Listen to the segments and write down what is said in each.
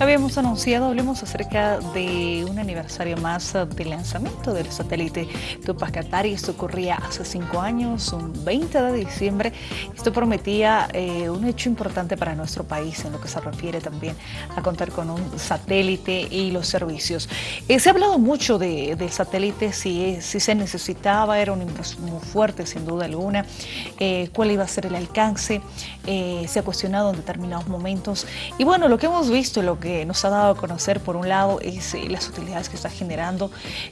habíamos anunciado, hablemos acerca de un aniversario más del lanzamiento del satélite Tupac Katari. Esto ocurría hace cinco años, un 20 de diciembre. Esto prometía eh, un hecho importante para nuestro país en lo que se refiere también a contar con un satélite y los servicios. Eh, se ha hablado mucho del satélite, si, si se necesitaba, era una inversión muy fuerte sin duda alguna, eh, cuál iba a ser el alcance, se ha cuestionado en determinados momentos. Y bueno, lo que hemos visto, lo que nos ha dado a conocer por un lado es eh, las utilidades que está generando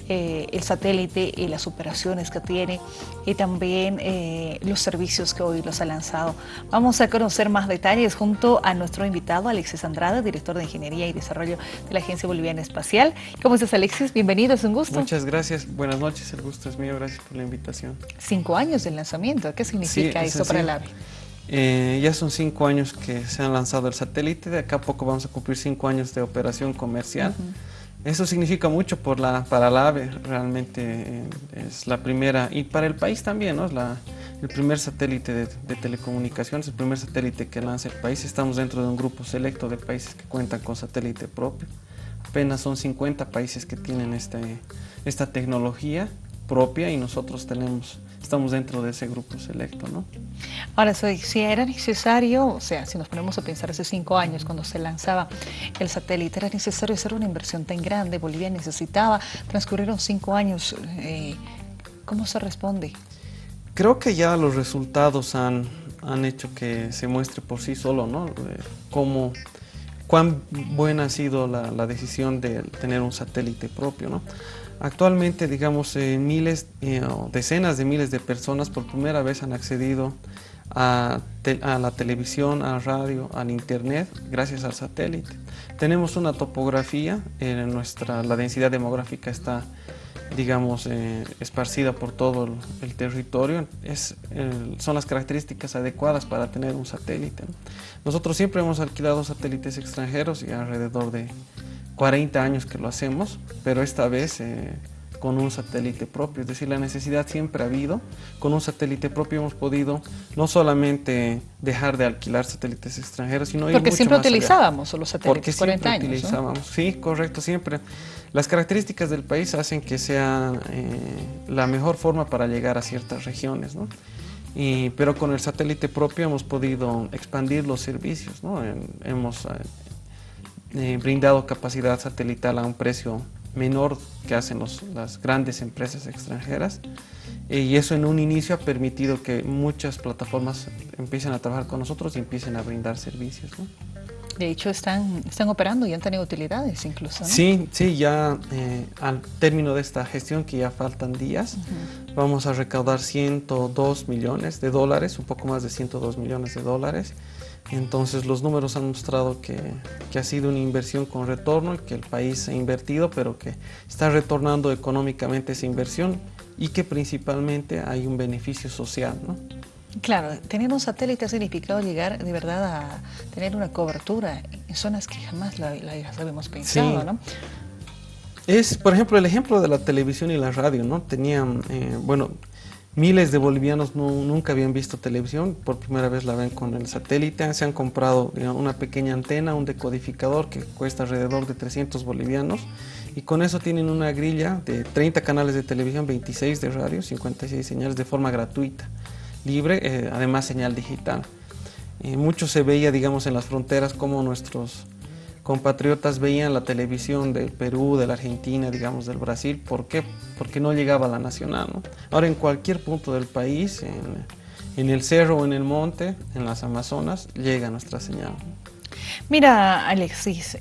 eh, el satélite y las operaciones que tiene y también eh, los servicios que hoy los ha lanzado. Vamos a conocer más detalles junto a nuestro invitado Alexis Andrade, director de Ingeniería y Desarrollo de la Agencia Boliviana Espacial. ¿Cómo estás Alexis? Bienvenido, es un gusto. Muchas gracias, buenas noches, el gusto es mío, gracias por la invitación. Cinco años del lanzamiento, ¿qué significa eso para el AVE? Eh, ya son cinco años que se han lanzado el satélite, de acá a poco vamos a cumplir cinco años de operación comercial. Eso significa mucho por la, para la AVE, realmente eh, es la primera, y para el país también, ¿no? Es la, el primer satélite de, telecomunicaciones, el primer satélite que lanza el país. Estamos dentro de un grupo selecto de países que cuentan con satélite propio. Apenas son 50 países que tienen este, esta tecnología propia y nosotros tenemos estamos dentro de ese grupo selecto, ¿no? Ahora, si era necesario, o sea, si nos ponemos a pensar hace cinco años cuando se lanzaba el satélite, era necesario hacer una inversión tan grande, Bolivia necesitaba, transcurrieron cinco años, eh, ¿cómo se responde? Creo que ya los resultados han, han hecho que se muestre por sí solo, ¿no? Eh, cómo, cuán buena ha sido la, la decisión de tener un satélite propio, ¿no? Actualmente, digamos, eh, miles, eh, decenas de miles de personas por primera vez han accedido a, la televisión, a la radio, al internet, gracias al satélite. Tenemos una topografía, en nuestra, la densidad demográfica está, digamos, eh, esparcida por todo el, territorio. Son las características adecuadas para tener un satélite. Nosotros siempre hemos alquilado satélites extranjeros y alrededor de 40 años que lo hacemos, pero esta vez eh, con un satélite propio, es decir, la necesidad siempre ha habido. Con un satélite propio hemos podido no solamente dejar de alquilar satélites extranjeros, sino Porque siempre utilizábamos los satélites, Porque 40 años, utilizábamos, sí, correcto, siempre. Las características del país hacen que sea eh, la mejor forma para llegar a ciertas regiones, ¿no? Y, pero con el satélite propio hemos podido expandir los servicios, ¿no? hemos eh, brindado capacidad satelital a un precio menor que hacen las grandes empresas extranjeras. Eh, y eso en un inicio ha permitido que muchas plataformas empiecen a trabajar con nosotros y empiecen a brindar servicios. De hecho, están, están operando y han tenido utilidades incluso, Sí, sí, ya eh, al término de esta gestión, que ya faltan días, vamos a recaudar 102 millones de dólares, un poco más de 102 millones de dólares, entonces los números han mostrado que, ha sido una inversión con retorno, que el país ha invertido, pero que está retornando económicamente esa inversión y que principalmente hay un beneficio social. ¿no? Claro, tener un satélite ha significado llegar de verdad a tener una cobertura en zonas que jamás la, habíamos pensado, ¿no? Es, por ejemplo, el ejemplo de la televisión y la radio, ¿no? Tenían, eh, bueno, Miles de bolivianos nunca habían visto televisión, por primera vez la ven con el satélite, se han comprado una pequeña antena, un decodificador que cuesta alrededor de 300 bolivianos. Y con eso tienen una grilla de 30 canales de televisión, 26 de radio, 56 señales de forma gratuita, libre, eh, además señal digital. Eh, mucho se veía, digamos, en las fronteras como nuestros compatriotas veían la televisión del Perú, de la Argentina, digamos del Brasil. ¿Por qué? Porque no llegaba a la nacional. Ahora en cualquier punto del país, en, el cerro o en el monte, en las Amazonas, llega nuestra señal. Mira, Alexis,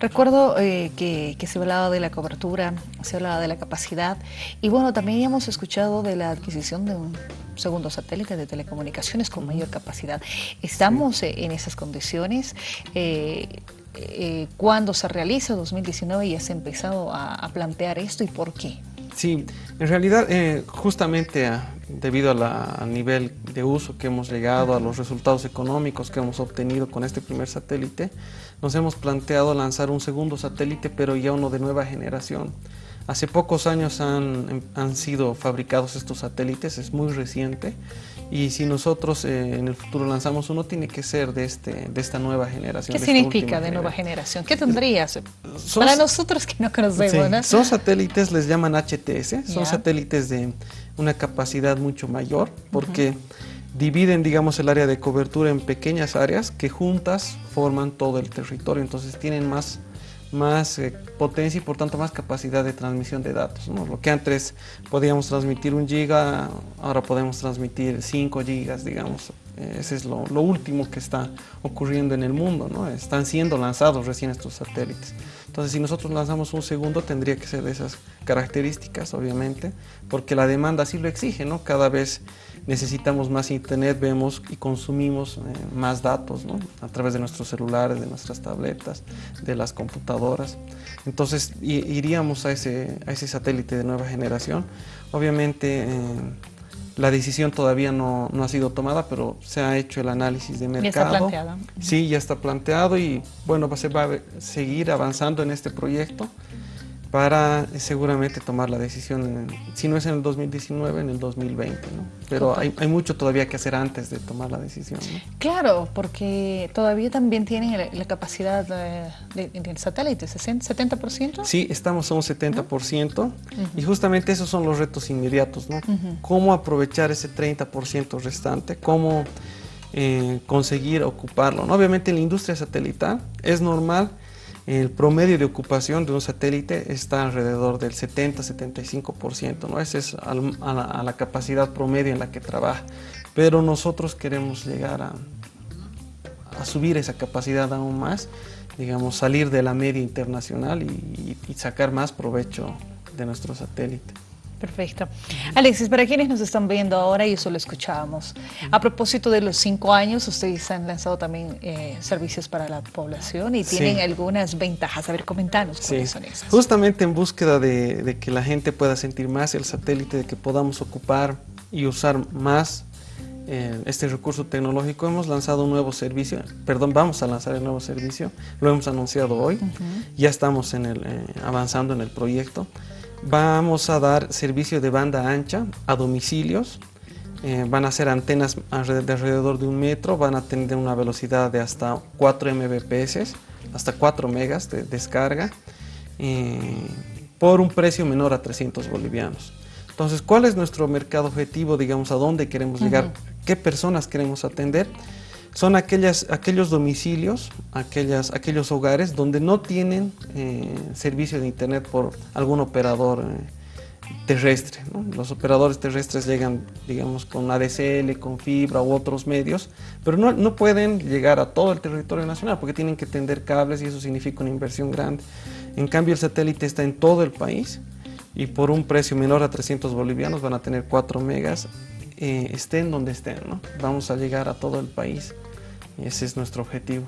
recuerdo eh, que, que, se hablaba de la cobertura, se hablaba de la capacidad y bueno, también hemos escuchado de la adquisición de un segundo satélite de telecomunicaciones con mayor capacidad. ¿Estamos eh, en esas condiciones? Eh, eh, ¿Cuándo se realiza 2019 y has empezado a, plantear esto y por qué? Sí, en realidad justamente debido al nivel de uso que hemos llegado, a los resultados económicos que hemos obtenido con este primer satélite, nos hemos planteado lanzar un segundo satélite, pero ya uno de nueva generación. Hace pocos años han, han, sido fabricados estos satélites, es muy reciente Y si nosotros eh, en el futuro lanzamos uno, tiene que ser de, este, de esta nueva generación. ¿Qué significa de nueva generación? ¿Qué tendrías? Para nosotros que no conocemos, Son satélites, les llaman HTS, son satélites de una capacidad mucho mayor, porque dividen, digamos, el área de cobertura en pequeñas áreas que juntas forman todo el territorio, entonces tienen más más eh, potencia y por tanto más capacidad de transmisión de datos. Lo que antes podíamos transmitir un giga, ahora podemos transmitir 5 gigas, digamos. Ese es lo, último que está ocurriendo en el mundo, ¿no? Están siendo lanzados recién estos satélites. Entonces, si nosotros lanzamos un segundo, tendría que ser de esas características, obviamente, porque la demanda así lo exige, ¿no? Cada vez necesitamos más internet, vemos y consumimos eh, más datos ¿no? a través de nuestros celulares, de nuestras tabletas, de las computadoras. Entonces iríamos a ese, a ese satélite de nueva generación. Obviamente eh, la decisión todavía no, no, ha sido tomada, pero se ha hecho el análisis de mercado. Ya está planteado. Sí, ya está planteado y bueno, se va a seguir avanzando en este proyecto para eh, seguramente tomar la decisión, si no es en el 2019, en el 2020, ¿no? Pero hay, hay, mucho todavía que hacer antes de tomar la decisión. ¿no? Claro, porque todavía también tienen la, capacidad de, de, satélite, 70%. Sí, estamos a un 70% y justamente esos son los retos inmediatos, ¿no? Cómo aprovechar ese 30% restante, cómo eh, conseguir ocuparlo. ¿no? Obviamente en la industria satelital es normal el promedio de ocupación de un satélite está alrededor del 70-75%, ¿no? Esa es a la, capacidad promedio en la que trabaja. Pero nosotros queremos llegar a, a subir esa capacidad aún más, digamos, salir de la media internacional y sacar más provecho de nuestro satélite. Perfecto. Alexis, para quienes nos están viendo ahora y eso lo escuchábamos, a propósito de los cinco años, ustedes han lanzado también eh, servicios para la población y tienen algunas ventajas. A ver, comentanos cuáles son esas. Justamente en búsqueda de, que la gente pueda sentir más el satélite, de que podamos ocupar y usar más eh, este recurso tecnológico, hemos lanzado un nuevo servicio, perdón, vamos a lanzar el nuevo servicio, lo hemos anunciado hoy, ya estamos en el, eh, avanzando en el proyecto. Vamos a dar servicio de banda ancha a domicilios. Eh, van a ser antenas de alrededor de un metro, van a tener una velocidad de hasta 4 Mbps, hasta 4 megas de descarga, eh, por un precio menor a 300 bolivianos. Entonces, ¿cuál es nuestro mercado objetivo? Digamos, ¿a dónde queremos llegar? ¿Qué personas queremos atender? Son aquellas, aquellos domicilios, aquellas, aquellos hogares donde no tienen eh, servicio de internet por algún operador eh, terrestre. Los operadores terrestres llegan, digamos, con ADSL, con fibra u otros medios, pero no, no, pueden llegar a todo el territorio nacional porque tienen que tender cables y eso significa una inversión grande. En cambio, el satélite está en todo el país y por un precio menor a 300 bolivianos van a tener 4 megas, eh, estén donde estén. ¿no? Vamos a llegar a todo el país. Ese es nuestro objetivo.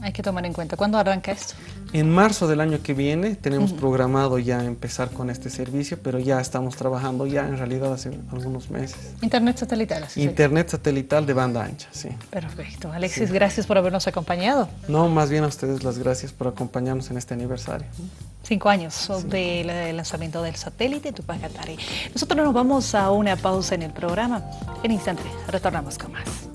Hay que tomar en cuenta. ¿Cuándo arranca esto? En marzo del año que viene tenemos programado ya empezar con este servicio, pero ya estamos trabajando ya en realidad hace algunos meses. Internet satelital. Internet satelital de banda ancha, sí. Perfecto. Alexis, gracias por habernos acompañado. No, más bien a ustedes las gracias por acompañarnos en este aniversario. Cinco años del lanzamiento del satélite Tupac Nosotros nos vamos a una pausa en el programa. En instante retornamos con más.